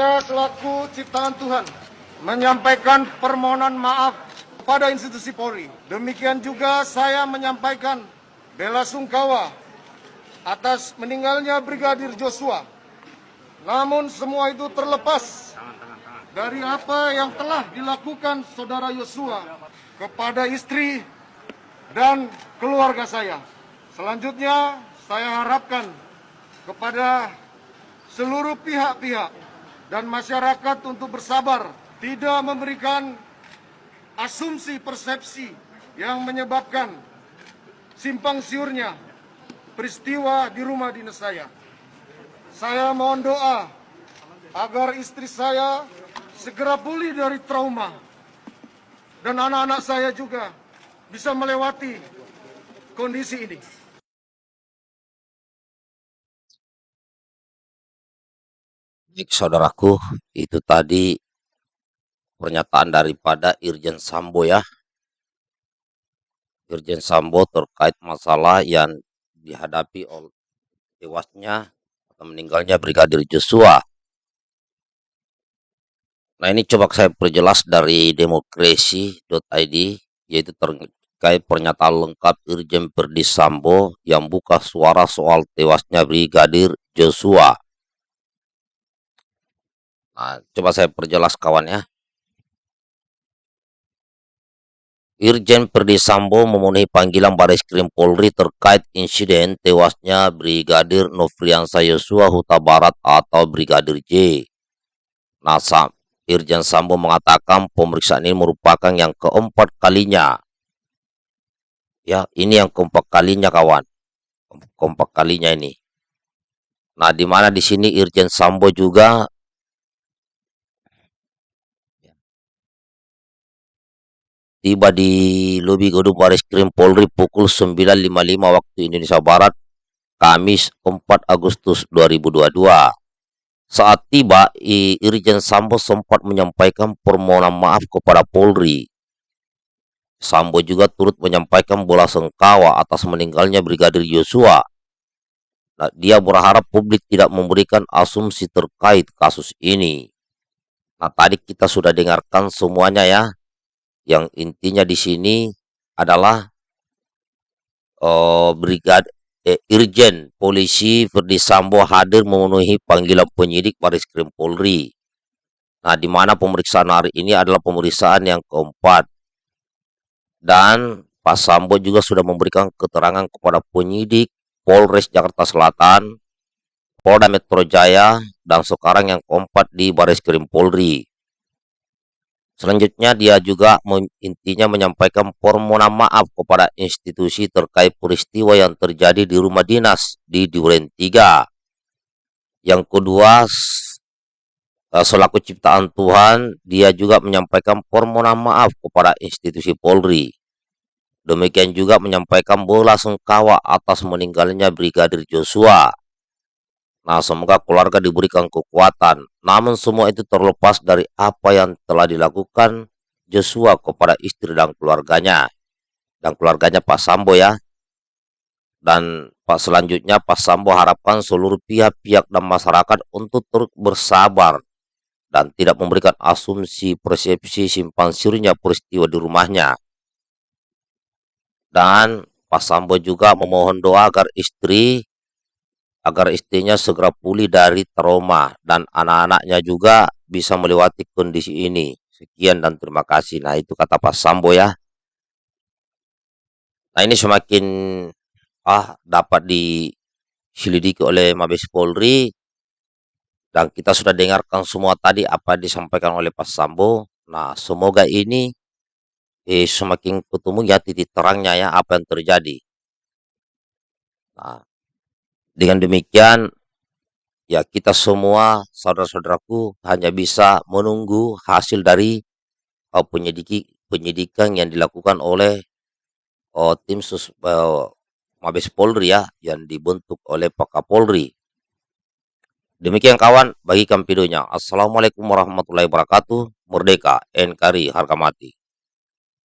Saya selaku ciptaan Tuhan menyampaikan permohonan maaf pada institusi Polri. Demikian juga saya menyampaikan bela sungkawa atas meninggalnya Brigadir Joshua. Namun semua itu terlepas dari apa yang telah dilakukan saudara Yosua kepada istri dan keluarga saya. Selanjutnya saya harapkan kepada seluruh pihak-pihak dan masyarakat untuk bersabar, tidak memberikan asumsi persepsi yang menyebabkan simpang siurnya peristiwa di rumah dinas saya. Saya mohon doa agar istri saya segera pulih dari trauma dan anak-anak saya juga bisa melewati kondisi ini. Baik, saudaraku, itu tadi pernyataan daripada Irjen Sambo ya. Irjen Sambo terkait masalah yang dihadapi oleh tewasnya atau meninggalnya Brigadir Joshua. Nah ini coba saya perjelas dari demokrasi.id yaitu terkait pernyataan lengkap Irjen Verdi Sambo yang buka suara soal tewasnya Brigadir Joshua. Nah, coba saya perjelas kawan ya. Irjen Perdi Sambo memenuhi panggilan Baris Krim Polri terkait insiden tewasnya Brigadir Nofriansa Yosua Huta Barat atau Brigadir J. Nah, Irjen Sambo mengatakan pemeriksaan ini merupakan yang keempat kalinya. Ya, ini yang keempat kalinya kawan. Keempat kalinya ini. Nah, di mana di sini Irjen Sambo juga tiba di lobi gedung Baris Krim Polri pukul 9.55 waktu Indonesia Barat, Kamis 4 Agustus 2022. Saat tiba, Irjen Sambo sempat menyampaikan permohonan maaf kepada Polri. Sambo juga turut menyampaikan bola sengkawa atas meninggalnya Brigadir Yosua. Nah, dia berharap publik tidak memberikan asumsi terkait kasus ini. Nah, tadi kita sudah dengarkan semuanya ya yang intinya di sini adalah uh, brigad eh, Irjen Polisi Ferdi Sambo hadir memenuhi panggilan penyidik Baris Krim Polri. Nah, di mana pemeriksaan hari ini adalah pemeriksaan yang keempat. Dan Pak Sambo juga sudah memberikan keterangan kepada penyidik Polres Jakarta Selatan, Polda Metro Jaya, dan sekarang yang keempat di Baris Krim Polri. Selanjutnya dia juga intinya menyampaikan permohonan maaf kepada institusi terkait peristiwa yang terjadi di rumah dinas di Duren 3. Yang kedua, eh, selaku ciptaan Tuhan, dia juga menyampaikan permohonan maaf kepada institusi Polri. Demikian juga menyampaikan bola sengkawa atas meninggalnya Brigadir Joshua Nah, semoga keluarga diberikan kekuatan. Namun semua itu terlepas dari apa yang telah dilakukan Joshua kepada istri dan keluarganya. Dan keluarganya Pak Sambo ya. Dan Pak selanjutnya Pak Sambo harapkan seluruh pihak-pihak dan masyarakat untuk terus bersabar dan tidak memberikan asumsi persepsi simpan siurnya peristiwa di rumahnya. Dan Pak Sambo juga memohon doa agar istri agar istrinya segera pulih dari trauma dan anak-anaknya juga bisa melewati kondisi ini. Sekian dan terima kasih. Nah itu kata Pak Sambo ya. Nah ini semakin ah dapat diselidiki oleh Mabes Polri dan kita sudah dengarkan semua tadi apa disampaikan oleh Pak Sambo. Nah semoga ini eh, semakin ketemu ya titik terangnya ya apa yang terjadi. Nah, dengan demikian, ya kita semua, saudara-saudaraku, hanya bisa menunggu hasil dari uh, penyidiki, penyidikan yang dilakukan oleh uh, tim sus, uh, Mabes Polri ya, yang dibentuk oleh Pak Kapolri. Demikian kawan, bagikan videonya. Assalamualaikum warahmatullahi wabarakatuh. Merdeka, NKRI, harga mati.